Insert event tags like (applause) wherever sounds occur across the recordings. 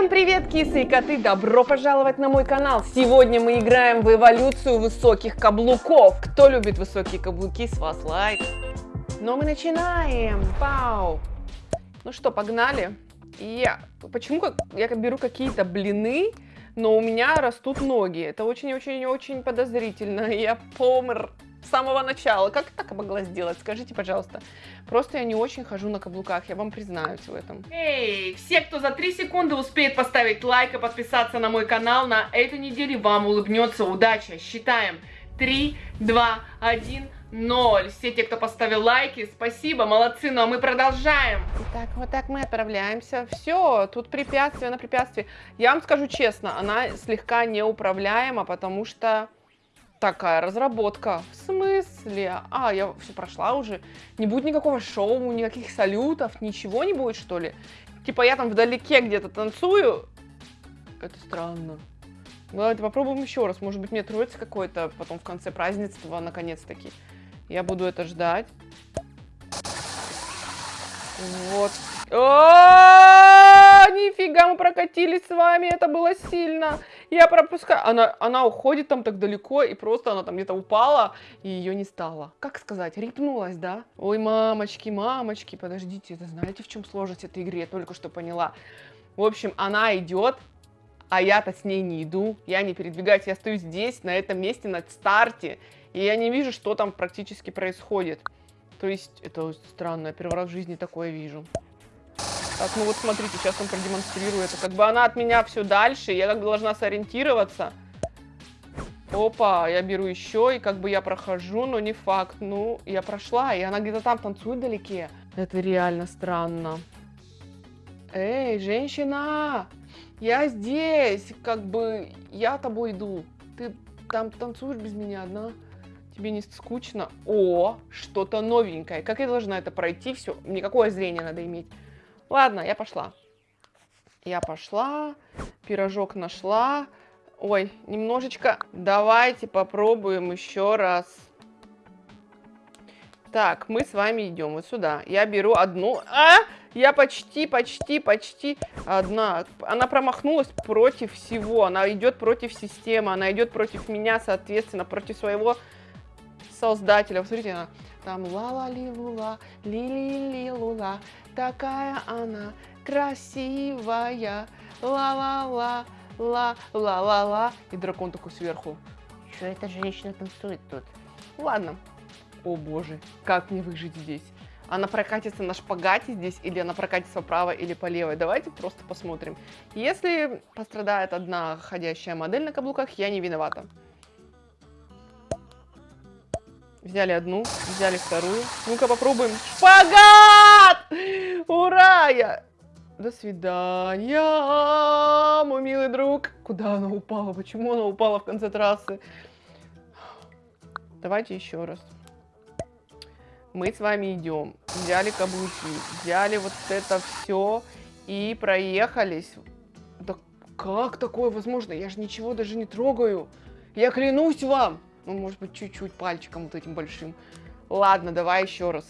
Всем привет, кисы и коты! Добро пожаловать на мой канал! Сегодня мы играем в эволюцию высоких каблуков. Кто любит высокие каблуки, с вас лайк. Но мы начинаем! Пау! Ну что, погнали? Я... Почему я беру какие-то блины, но у меня растут ноги? Это очень-очень-очень подозрительно. (laughs) Я помр с самого начала. Как так могла сделать? Скажите, пожалуйста. Просто я не очень хожу на каблуках, я вам признаюсь в этом. Эй, все, кто за 3 секунды успеет поставить лайк и подписаться на мой канал, на этой неделе вам улыбнется удача. Считаем. 3, 2, 1, 0. Все те, кто поставил лайки, спасибо, молодцы, ну а мы продолжаем. Итак, вот так мы отправляемся. Все, тут препятствие на препятствие. Я вам скажу честно, она слегка неуправляема, потому что Такая разработка. В смысле? А, я все прошла уже. Не будет никакого шоу, никаких салютов, ничего не будет, что ли? Типа я там вдалеке где-то танцую. Это странно. Ну, давайте попробуем еще раз. Может быть, мне троится какой-то потом в конце празднества, наконец-таки. Я буду это ждать. Вот. О, нифига, мы прокатились с вами, это было сильно. Я пропускаю. Она, она уходит там так далеко, и просто она там где-то упала, и ее не стало. Как сказать, рипнулась, да? Ой, мамочки, мамочки, подождите, это знаете, в чем сложность этой игры? Я только что поняла. В общем, она идет, а я-то с ней не иду, я не передвигаюсь, я стою здесь, на этом месте, на старте, и я не вижу, что там практически происходит. То есть, это странно, первый раз в жизни такое вижу. Так, ну вот смотрите, сейчас он продемонстрирует. Как бы она от меня все дальше, я как бы должна сориентироваться. Опа, я беру еще, и как бы я прохожу, но не факт. Ну, я прошла, и она где-то там танцует вдалеке. Это реально странно. Эй, женщина! Я здесь! Как бы я тобой иду. Ты там танцуешь без меня одна? Тебе не скучно? О, что-то новенькое. Как я должна это пройти? Все, никакое зрение надо иметь. Ладно, я пошла. Я пошла, пирожок нашла. Ой, немножечко. Давайте попробуем еще раз. Так, мы с вами идем вот сюда. Я беру одну. А! Я почти, почти, почти одна. Она промахнулась против всего. Она идет против системы. Она идет против меня, соответственно, против своего создателя. Посмотрите, она там ла-ла-ли-лула, ли-ли-ли-лула, такая она красивая, ла-ла-ла, ла-ла-ла-ла. И дракон такой сверху. Что эта женщина танцует тут? Ладно. О боже, как мне выжить здесь? Она прокатится на шпагате здесь, или она прокатится вправо или по левой? Давайте просто посмотрим. Если пострадает одна ходящая модель на каблуках, я не виновата. Взяли одну, взяли вторую. Ну-ка попробуем. Шпагат! Ура! Я... До свидания, мой милый друг. Куда она упала? Почему она упала в конце трассы? Давайте еще раз. Мы с вами идем. Взяли каблуки, взяли вот это все и проехались. Да как такое возможно? Я же ничего даже не трогаю. Я клянусь вам. Ну, может быть, чуть-чуть пальчиком вот этим большим. Ладно, давай еще раз.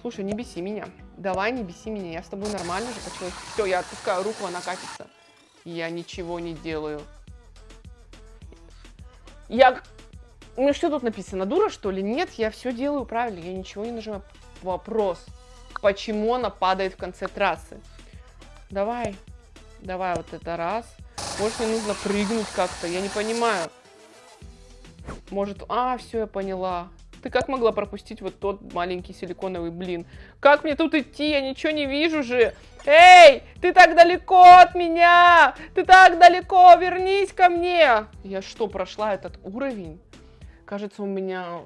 Слушай, не беси меня. Давай, не беси меня. Я с тобой нормально же почему? Все, я отпускаю руку, она катится. Я ничего не делаю. Я... Ну, что тут написано? Дура, что ли? Нет, я все делаю правильно. Я ничего не нажимаю. Вопрос. Почему она падает в конце трассы? Давай. Давай вот это раз. Может, мне нужно прыгнуть как-то? Я не понимаю. Может, а, все, я поняла. Ты как могла пропустить вот тот маленький силиконовый блин? Как мне тут идти? Я ничего не вижу же. Эй, ты так далеко от меня! Ты так далеко! Вернись ко мне! Я что, прошла этот уровень? Кажется, у меня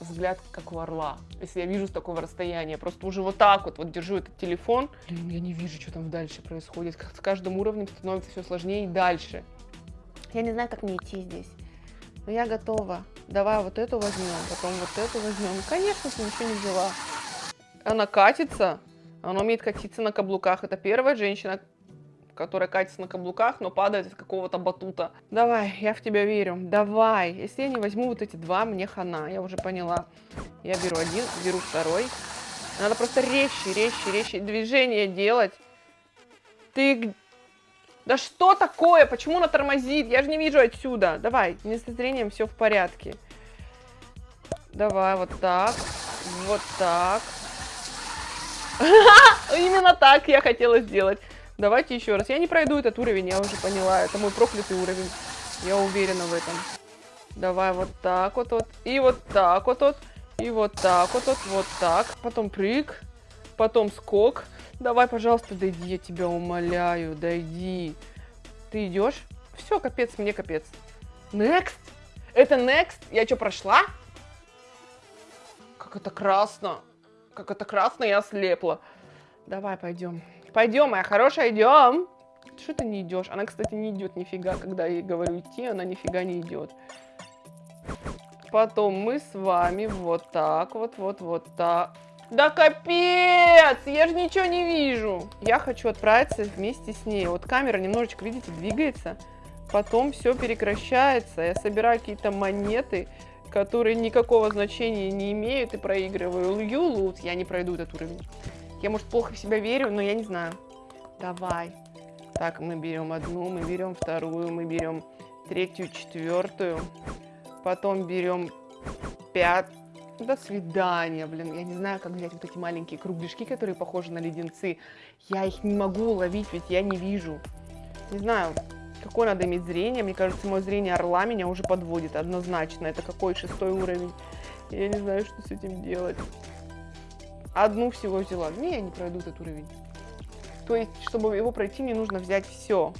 взгляд как у орла, если я вижу с такого расстояния. Просто уже вот так вот, вот держу этот телефон. Блин, я не вижу, что там дальше происходит. С каждым уровнем становится все сложнее и дальше. Я не знаю, как мне идти здесь. Но я готова. Давай вот эту возьмем, потом вот эту возьмем. Конечно, ты ничего не взяла. Она катится. Она умеет катиться на каблуках. Это первая женщина, которая катится на каблуках, но падает из какого-то батута. Давай, я в тебя верю. Давай. Если я не возьму вот эти два, мне хана. Я уже поняла. Я беру один, беру второй. Надо просто резче, резче, резче движение делать. Ты Да что такое? Почему она тормозит? Я же не вижу отсюда. Давай, не со зрением все в порядке. Давай, вот так. Вот так. (laughs) Именно так я хотела сделать. Давайте еще раз. Я не пройду этот уровень, я уже поняла. Это мой проклятый уровень. Я уверена в этом. Давай вот так вот, вот. И вот так вот, вот. И вот так вот, вот. Вот так. Потом прыг. Потом скок. Давай, пожалуйста, дойди, я тебя умоляю. Дойди. Ты идешь? Все, капец, мне капец. Next? Это next? Я что, прошла? Как это красно. Как это красно, я слепла. Давай, пойдем. Пойдем, моя хорошая, идем. Что ты не идешь? Она, кстати, не идет нифига, когда я ей говорю идти, она нифига не идет. Потом мы с вами вот так вот, вот, вот так. Да капец! Я же ничего не вижу. Я хочу отправиться вместе с ней. Вот камера немножечко, видите, двигается. Потом все прекращается. Я собираю какие-то монеты, которые никакого значения не имеют и проигрываю. Юлут, я не пройду этот уровень. Я, может, плохо в себя верю, но я не знаю. Давай. Так, мы берем одну, мы берем вторую, мы берем третью, четвертую. Потом берем пять. До свидания, блин. Я не знаю, как взять вот эти маленькие кругляшки, которые похожи на леденцы. Я их не могу уловить, ведь я не вижу. Не знаю, какое надо иметь зрение. Мне кажется, мое зрение орла меня уже подводит однозначно. Это какой шестой уровень. Я не знаю, что с этим делать. Одну всего взяла. Не, я не пройду этот уровень. То есть, чтобы его пройти, мне нужно взять все.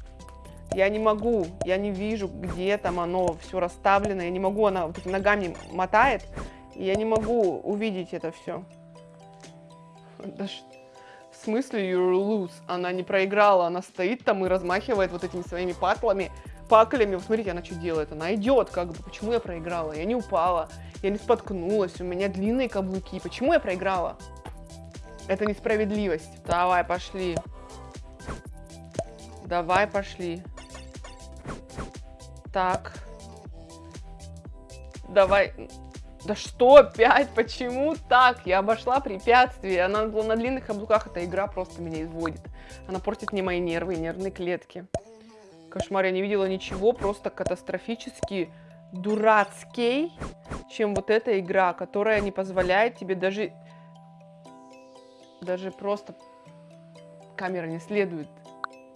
Я не могу, я не вижу, где там оно все расставлено. Я не могу, она вот ногами мотает. Я не могу увидеть это все. Да в смысле you're lose? Она не проиграла, она стоит там и размахивает вот этими своими патлами, паклями. смотрите, она что делает? Она идет, как бы. Почему я проиграла? Я не упала, я не споткнулась, у меня длинные каблуки. Почему я проиграла? Это несправедливость. Давай, пошли. Давай, пошли. Так. Давай. Да что опять? Почему так? Я обошла препятствие. Она была на длинных каблуках. Эта игра просто меня изводит. Она портит мне мои нервы и нервные клетки. Кошмар, я не видела ничего просто катастрофически дурацкий, чем вот эта игра, которая не позволяет тебе даже даже просто камера не следует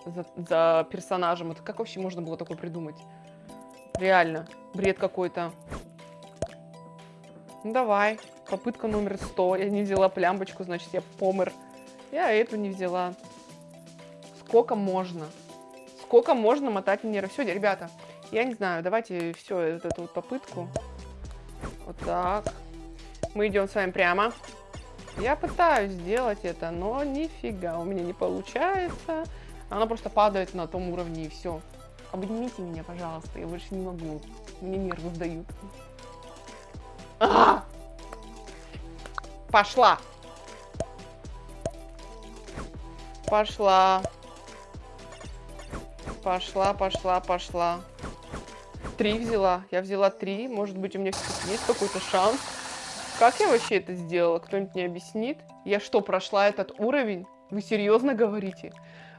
за, за персонажем. Это как вообще можно было такое придумать? Реально, бред какой-то. Ну давай, попытка номер 100. Я не взяла плямбочку, значит я помер. Я эту не взяла. Сколько можно? Сколько можно мотать нервы? Все, ребята, я не знаю, давайте все, вот эту вот попытку. Вот так. Мы идем с вами прямо. Я пытаюсь сделать это, но нифига у меня не получается. Она просто падает на том уровне и все. Обнимите меня, пожалуйста, я больше не могу. Мне нервы сдают. Пошла. Пошла. Пошла, пошла, пошла. Три взяла. Я взяла три. Может быть, у меня есть какой-то шанс. Как я вообще это сделала? Кто-нибудь мне объяснит? Я что, прошла этот уровень? Вы серьезно говорите?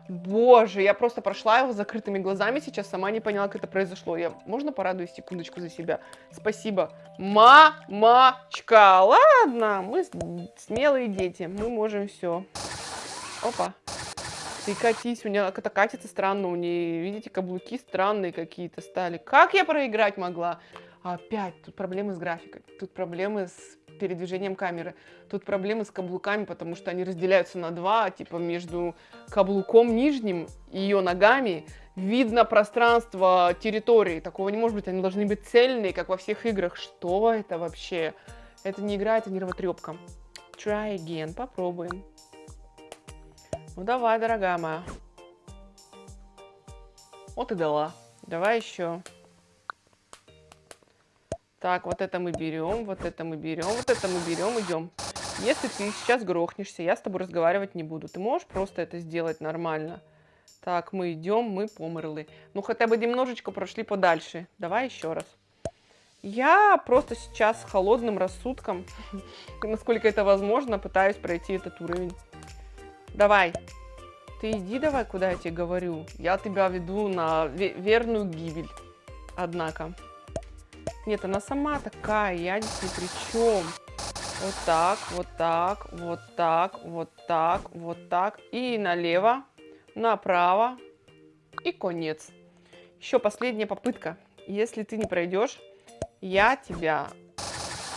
Боже, я просто прошла его закрытыми глазами сейчас, сама не поняла, как это произошло. Я, можно порадуюсь секундочку за себя? Спасибо. Мамочка, ладно, мы смелые дети, мы можем все. Опа. Ты катись, у меня это катится странно, у нее, видите, каблуки странные какие-то стали. Как я проиграть могла? Опять, тут проблемы с графикой, тут проблемы с передвижением камеры. Тут проблемы с каблуками, потому что они разделяются на два, типа между каблуком нижним и ее ногами видно пространство территории. Такого не может быть, они должны быть цельные, как во всех играх. Что это вообще? Это не игра, это нервотрепка. Try again, попробуем. Ну давай, дорогая моя. Вот и дала. Давай еще. Так, вот это мы берем, вот это мы берем, вот это мы берем, идем. Если ты сейчас грохнешься, я с тобой разговаривать не буду. Ты можешь просто это сделать нормально? Так, мы идем, мы померли. Ну, хотя бы немножечко прошли подальше. Давай еще раз. Я просто сейчас с холодным рассудком, (laughs) насколько это возможно, пытаюсь пройти этот уровень. Давай. Ты иди давай, куда я тебе говорю. Я тебя веду на ве- верную гибель. Однако. Нет, она сама такая, я здесь ни при чем. Вот так, вот так, вот так, вот так, вот так. И налево, направо. И конец. Еще последняя попытка. Если ты не пройдешь, я тебя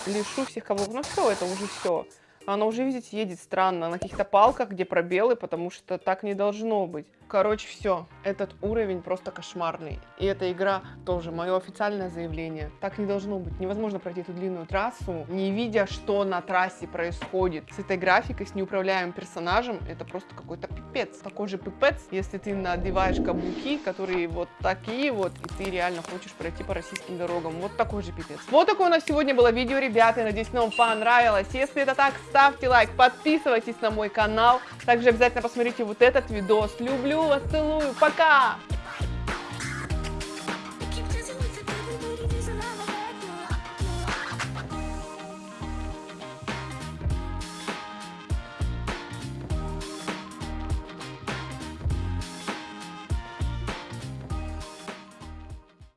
лишу всех каблуков. Ну все, это уже все. Она уже, видите, едет странно, на каких-то палках, где пробелы, потому что так не должно быть. Короче, все. Этот уровень просто кошмарный. И эта игра тоже мое официальное заявление. Так не должно быть. Невозможно пройти эту длинную трассу, не видя, что на трассе происходит. С этой графикой, с неуправляемым персонажем, это просто какой-то пипец. Такой же пипец, если ты надеваешь каблуки, которые вот такие вот, и ты реально хочешь пройти по российским дорогам. Вот такой же пипец. Вот такое у нас сегодня было видео, ребята. Надеюсь, вам понравилось. Если это так, ставьте лайк, подписывайтесь на мой канал. Также обязательно посмотрите вот этот видос. Люблю вас, целую, пока!